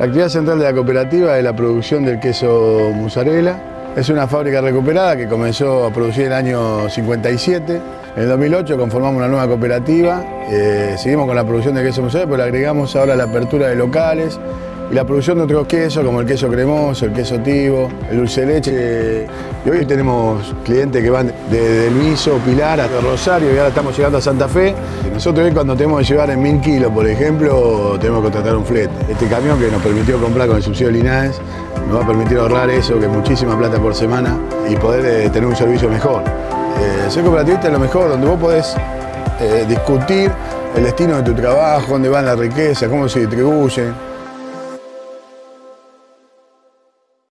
La actividad central de la cooperativa es la producción del queso mozzarella. Es una fábrica recuperada que comenzó a producir en el año 57. En el 2008 conformamos una nueva cooperativa, eh, seguimos con la producción de queso mozzarella, pero le agregamos ahora la apertura de locales y la producción de otros quesos como el queso cremoso, el queso tivo, el dulce de leche. Y hoy tenemos clientes que van desde el Miso, Pilar hasta Rosario y ahora estamos llegando a Santa Fe. Nosotros hoy cuando tenemos que llevar en mil kilos, por ejemplo, tenemos que contratar un flete. Este camión que nos permitió comprar con el subsidio de Linares nos va a permitir ahorrar eso, que es muchísima plata por semana, y poder eh, tener un servicio mejor. Eh, ser cooperativista es lo mejor, donde vos podés eh, discutir el destino de tu trabajo, dónde va la riqueza, cómo se distribuyen.